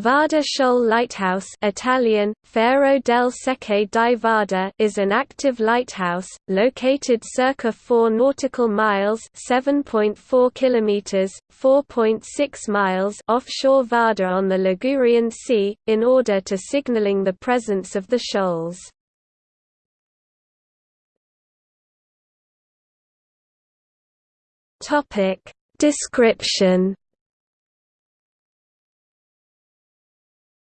Vada Shoal Lighthouse Italian, Faro del Secche di Vada is an active lighthouse, located circa 4 nautical miles 7.4 kilometers, 4.6 miles offshore Vada on the Ligurian Sea, in order to signaling the presence of the shoals. Description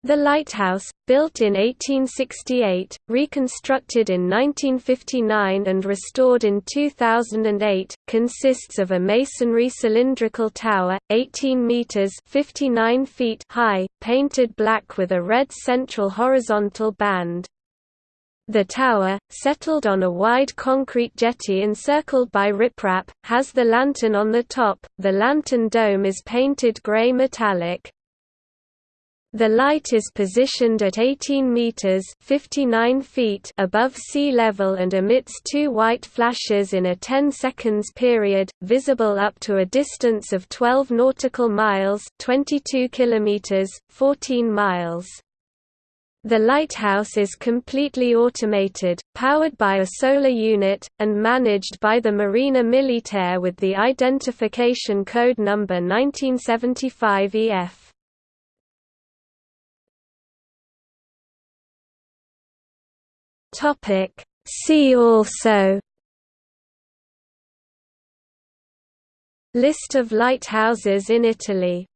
The lighthouse, built in 1868, reconstructed in 1959 and restored in 2008, consists of a masonry cylindrical tower, 18 meters (59 feet) high, painted black with a red central horizontal band. The tower, settled on a wide concrete jetty encircled by riprap, has the lantern on the top. The lantern dome is painted gray metallic. The light is positioned at 18 meters (59 feet) above sea level and emits two white flashes in a 10 seconds period, visible up to a distance of 12 nautical miles (22 kilometers, 14 miles). The lighthouse is completely automated, powered by a solar unit, and managed by the Marina Militare with the identification code number 1975 EF. Topic. See also. List of lighthouses in Italy